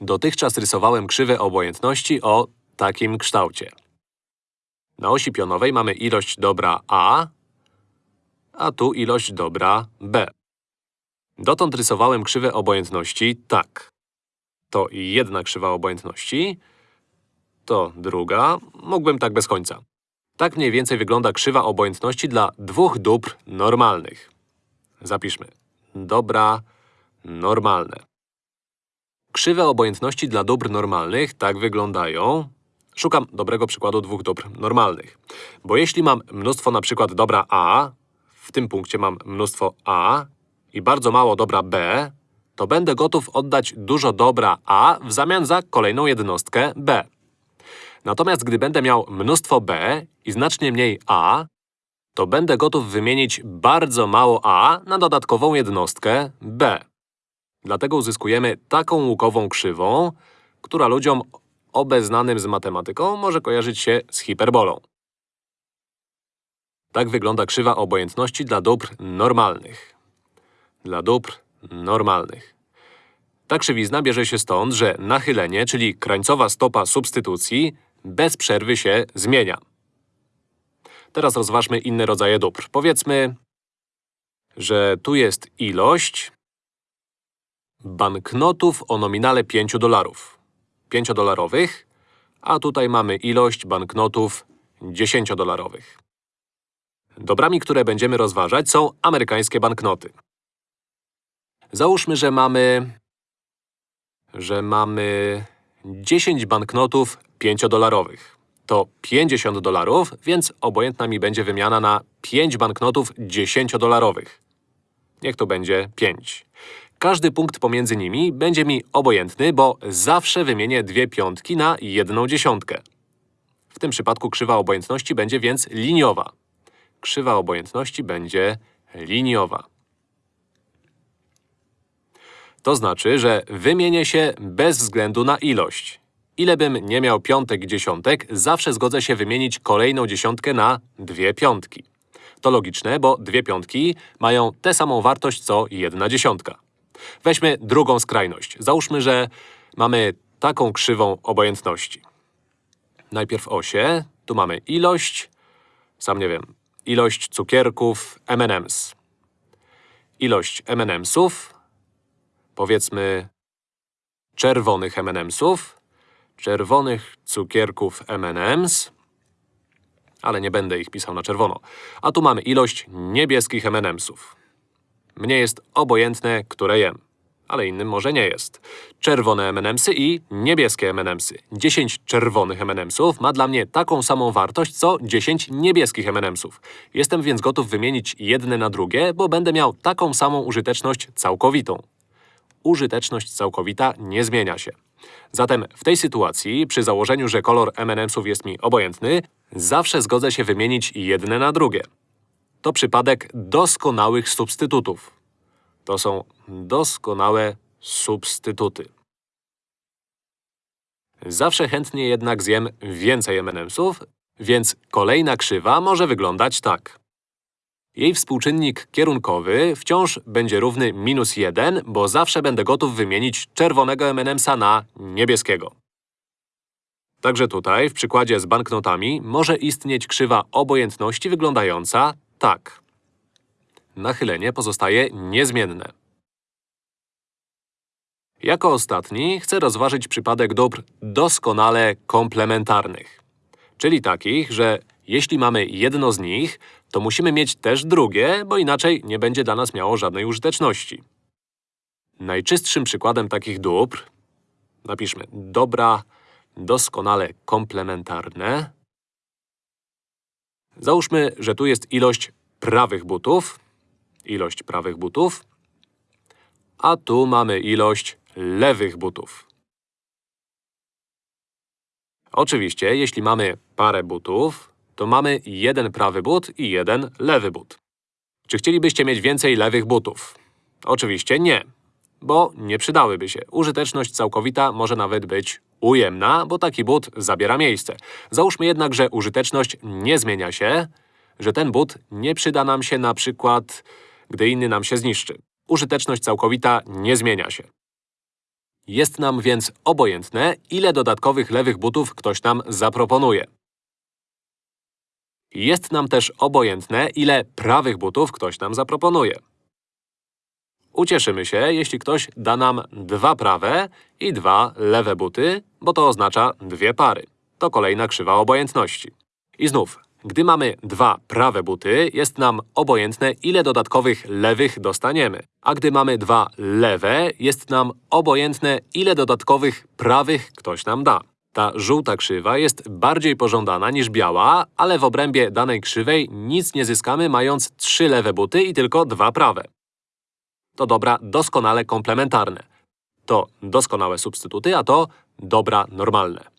Dotychczas rysowałem krzywe obojętności o takim kształcie. Na osi pionowej mamy ilość dobra A, a tu ilość dobra B. Dotąd rysowałem krzywe obojętności tak. To jedna krzywa obojętności, to druga. Mógłbym tak bez końca. Tak mniej więcej wygląda krzywa obojętności dla dwóch dóbr normalnych. Zapiszmy. Dobra normalne. Krzywe obojętności dla dóbr normalnych tak wyglądają… Szukam dobrego przykładu dwóch dóbr normalnych. Bo jeśli mam mnóstwo na przykład dobra A, w tym punkcie mam mnóstwo A i bardzo mało dobra B, to będę gotów oddać dużo dobra A w zamian za kolejną jednostkę B. Natomiast gdy będę miał mnóstwo B i znacznie mniej A, to będę gotów wymienić bardzo mało A na dodatkową jednostkę B. Dlatego uzyskujemy taką łukową krzywą, która ludziom obeznanym z matematyką może kojarzyć się z hiperbolą. Tak wygląda krzywa obojętności dla dóbr normalnych. Dla dóbr normalnych. Ta krzywizna bierze się stąd, że nachylenie, czyli krańcowa stopa substytucji, bez przerwy się zmienia. Teraz rozważmy inne rodzaje dóbr. Powiedzmy, że tu jest ilość banknotów o nominale 5 dolarów. 5-dolarowych, a tutaj mamy ilość banknotów 10-dolarowych. Dobrami, które będziemy rozważać są amerykańskie banknoty. Załóżmy, że mamy… że mamy 10 banknotów 5-dolarowych. To 50 dolarów, więc obojętna mi będzie wymiana na 5 banknotów 10-dolarowych. Niech to będzie 5. Każdy punkt pomiędzy nimi będzie mi obojętny, bo zawsze wymienię dwie piątki na jedną dziesiątkę. W tym przypadku krzywa obojętności będzie więc liniowa. Krzywa obojętności będzie liniowa. To znaczy, że wymienię się bez względu na ilość. Ile bym nie miał piątek dziesiątek, zawsze zgodzę się wymienić kolejną dziesiątkę na dwie piątki. To logiczne, bo dwie piątki mają tę samą wartość co jedna dziesiątka. Weźmy drugą skrajność. Załóżmy, że mamy taką krzywą obojętności. Najpierw osie, tu mamy ilość, sam nie wiem, ilość cukierków M&M's. Ilość M&M'sów, powiedzmy czerwonych M&M'sów, czerwonych cukierków M&M's, ale nie będę ich pisał na czerwono. A tu mamy ilość niebieskich M&M'sów. Mnie jest obojętne, które jem. Ale innym może nie jest. Czerwone M&M'sy i niebieskie M&M'sy. 10 czerwonych M&M'sów ma dla mnie taką samą wartość, co 10 niebieskich M&M'sów. Jestem więc gotów wymienić jedne na drugie, bo będę miał taką samą użyteczność całkowitą. Użyteczność całkowita nie zmienia się. Zatem w tej sytuacji, przy założeniu, że kolor M&M'sów jest mi obojętny, zawsze zgodzę się wymienić jedne na drugie. To przypadek doskonałych substytutów. To są doskonałe substytuty. Zawsze chętnie jednak zjem więcej M&M'sów, więc kolejna krzywa może wyglądać tak. Jej współczynnik kierunkowy wciąż będzie równy minus 1, bo zawsze będę gotów wymienić czerwonego M&M'sa na niebieskiego. Także tutaj, w przykładzie z banknotami, może istnieć krzywa obojętności wyglądająca tak. Nachylenie pozostaje niezmienne. Jako ostatni chcę rozważyć przypadek dóbr doskonale komplementarnych. Czyli takich, że jeśli mamy jedno z nich, to musimy mieć też drugie, bo inaczej nie będzie dla nas miało żadnej użyteczności. Najczystszym przykładem takich dóbr… Napiszmy dobra doskonale komplementarne. Załóżmy, że tu jest ilość prawych butów, ilość prawych butów, a tu mamy ilość lewych butów. Oczywiście, jeśli mamy parę butów, to mamy jeden prawy but i jeden lewy but. Czy chcielibyście mieć więcej lewych butów? Oczywiście nie, bo nie przydałyby się. Użyteczność całkowita może nawet być ujemna, bo taki but zabiera miejsce. Załóżmy jednak, że użyteczność nie zmienia się, że ten but nie przyda nam się na przykład, gdy inny nam się zniszczy. Użyteczność całkowita nie zmienia się. Jest nam więc obojętne, ile dodatkowych lewych butów ktoś nam zaproponuje. Jest nam też obojętne, ile prawych butów ktoś nam zaproponuje. Ucieszymy się, jeśli ktoś da nam dwa prawe i dwa lewe buty, bo to oznacza dwie pary. To kolejna krzywa obojętności. I znów, gdy mamy dwa prawe buty, jest nam obojętne, ile dodatkowych lewych dostaniemy. A gdy mamy dwa lewe, jest nam obojętne, ile dodatkowych prawych ktoś nam da. Ta żółta krzywa jest bardziej pożądana niż biała, ale w obrębie danej krzywej nic nie zyskamy, mając trzy lewe buty i tylko dwa prawe. To dobra doskonale komplementarne. To doskonałe substytuty, a to dobra normalne.